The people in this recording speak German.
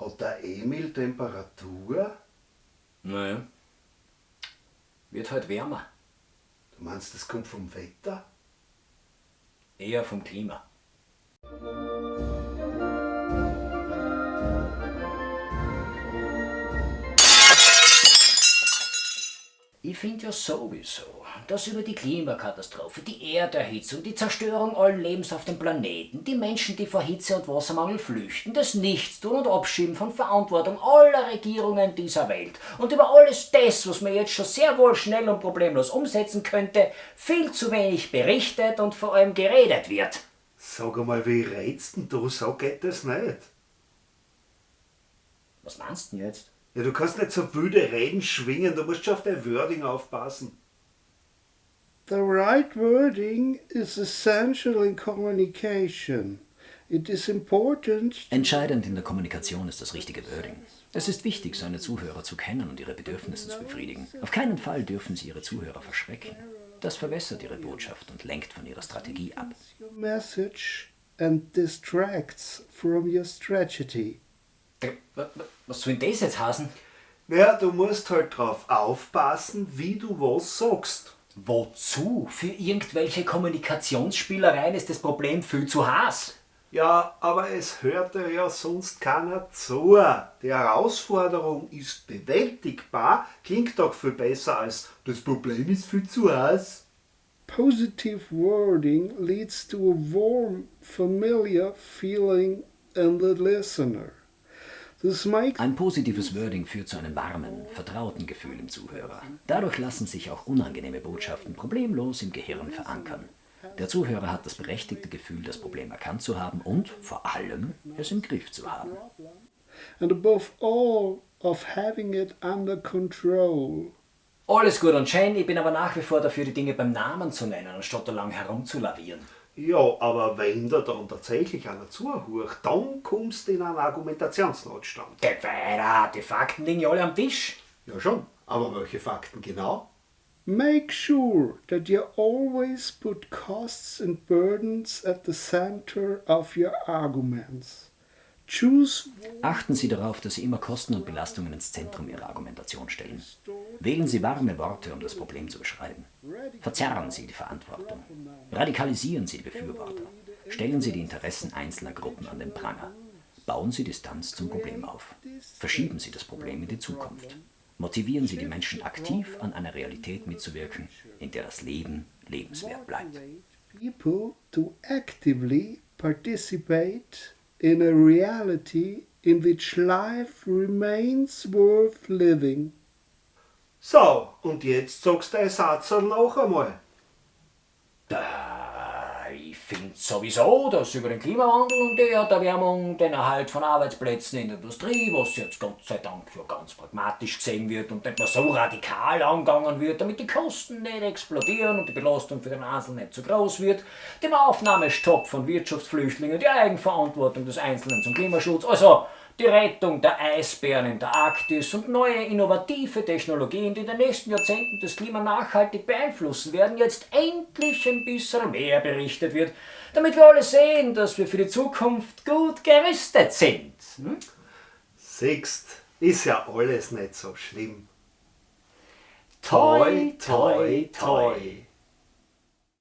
Hat der Emil Temperatur? Naja. Wird halt wärmer. Du meinst, das kommt vom Wetter? Eher vom Klima. Ich finde ja sowieso, dass über die Klimakatastrophe, die Erderhitzung, die Zerstörung allen Lebens auf dem Planeten, die Menschen, die vor Hitze und Wassermangel flüchten, das Nichtstun und Abschieben von Verantwortung aller Regierungen dieser Welt und über alles das, was man jetzt schon sehr wohl schnell und problemlos umsetzen könnte, viel zu wenig berichtet und vor allem geredet wird. Sag einmal, wie redst denn du? So geht das nicht. Was meinst du denn jetzt? Ja, du kannst nicht so wilde Reden schwingen, du musst schon auf dein Wording aufpassen. The right wording is essential in communication. It is important Entscheidend in der Kommunikation ist das richtige Wording. Es ist wichtig, seine Zuhörer zu kennen und ihre Bedürfnisse zu befriedigen. Auf keinen Fall dürfen sie ihre Zuhörer verschrecken. Das verwässert ihre Botschaft und lenkt von ihrer Strategie ab. your message and distracts from your strategy. Äh, Was soll denn das jetzt heißen? Ja, du musst halt drauf aufpassen, wie du was sagst. Wozu? Für irgendwelche Kommunikationsspielereien ist das Problem viel zu heiß. Ja, aber es hört dir ja sonst keiner zu. Die Herausforderung ist bewältigbar, klingt doch viel besser als das Problem ist viel zu heiß. Positive wording leads to a warm, familiar feeling in the listener. Ein positives Wording führt zu einem warmen, vertrauten Gefühl im Zuhörer. Dadurch lassen sich auch unangenehme Botschaften problemlos im Gehirn verankern. Der Zuhörer hat das berechtigte Gefühl, das Problem erkannt zu haben und vor allem es im Griff zu haben. and above all of having it under control. Alles gut und schön, ich bin aber nach wie vor dafür, die Dinge beim Namen zu nennen, anstatt da lang herumzulavieren. Ja, aber wenn da dann tatsächlich einer zuhört, dann kommst du in einen Argumentationsnotstand. Geht weiter, die Fakten liegen ja alle am Tisch. Ja schon, aber welche Fakten genau? Make sure that you always put costs and burdens at the center of your arguments. Choose Achten Sie darauf, dass Sie immer Kosten und Belastungen ins Zentrum Ihrer Argumentation stellen. Wählen Sie warme Worte, um das Problem zu beschreiben. Verzerren Sie die Verantwortung. Radikalisieren Sie die Befürworter. Stellen Sie die Interessen einzelner Gruppen an den Pranger. Bauen Sie Distanz zum Problem auf. Verschieben Sie das Problem in die Zukunft. Motivieren Sie die Menschen aktiv an einer Realität mitzuwirken, in der das Leben lebenswert bleibt. people to actively participate in a reality in which life remains worth living. So, und jetzt sagst du den Satz noch einmal. Äh, Ich finde sowieso, dass über den Klimawandel und die Erderwärmung, den Erhalt von Arbeitsplätzen in der Industrie, was jetzt Gott sei Dank ja ganz pragmatisch gesehen wird und nicht mehr so radikal angegangen wird, damit die Kosten nicht explodieren und die Belastung für den Einzelnen nicht zu groß wird, dem Aufnahmestopp von Wirtschaftsflüchtlingen, die Eigenverantwortung des Einzelnen zum Klimaschutz, also die Rettung der Eisbären in der Arktis und neue innovative Technologien, die in den nächsten Jahrzehnten das Klima nachhaltig beeinflussen werden, jetzt endlich ein bisschen mehr berichtet wird, damit wir alle sehen, dass wir für die Zukunft gut gerüstet sind. Hm? Siehst, ist ja alles nicht so schlimm. Toi, toi, toi.